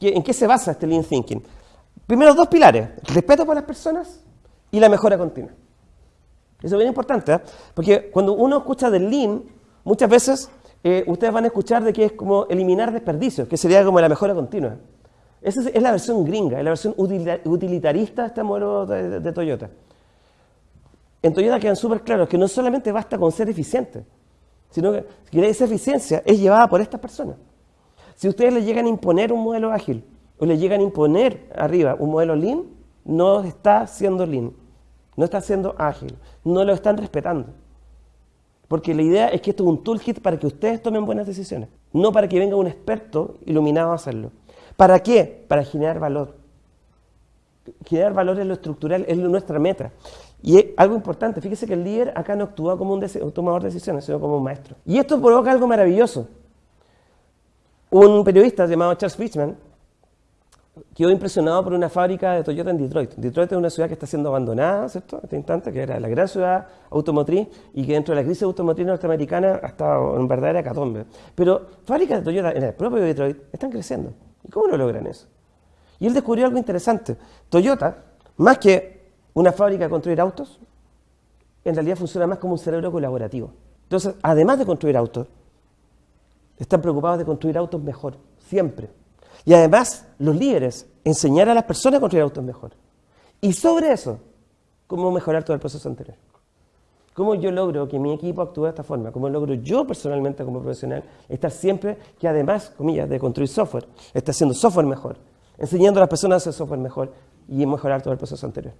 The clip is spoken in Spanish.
¿En qué se basa este Lean Thinking? Primero, dos pilares, respeto por las personas y la mejora continua. Eso es bien importante, ¿eh? porque cuando uno escucha del Lean, muchas veces eh, ustedes van a escuchar de que es como eliminar desperdicios, que sería como la mejora continua. Esa es, la versión gringa, es la versión utilitarista de este modelo de, Toyota. En Toyota quedan súper claros que no solamente basta con ser eficiente, sino que, esa eficiencia es llevada por estas personas. Si ustedes le llegan a imponer un modelo ágil o le llegan a imponer arriba un modelo lean, no está siendo lean, no está siendo ágil, no lo están respetando. Porque la idea es que esto es un toolkit para que ustedes tomen buenas decisiones, no para que venga un experto iluminado a hacerlo. ¿Para qué? Para generar valor. Generar valor es lo estructural, es nuestra meta. Y algo importante, fíjese que el líder acá no actúa como un, tomador de decisiones, sino como un maestro. Y esto provoca algo maravilloso. Un periodista llamado Charles Fishman quedó impresionado por una fábrica de Toyota en Detroit. Detroit es una ciudad que está siendo abandonada, ¿cierto? En este instante, que era la gran ciudad automotriz y que dentro de la crisis automotriz norteamericana ha estado en verdadera catombe. Pero fábricas de Toyota en el propio Detroit están creciendo. ¿Y cómo lo logran eso? Y él descubrió algo interesante. Toyota, más que una fábrica de construir autos, en realidad funciona más como un cerebro colaborativo. Entonces, además de construir autos, están preocupados de construir autos mejor, siempre. Y además, los líderes, enseñar a las personas a construir autos mejor. Y sobre eso, cómo mejorar todo el proceso anterior. ¿Cómo yo logro que mi equipo actúe de esta forma? ¿Cómo logro yo personalmente como profesional estar siempre que además, comillas, de construir software, está haciendo software mejor, enseñando a las personas a hacer software mejor y mejorar todo el proceso anterior?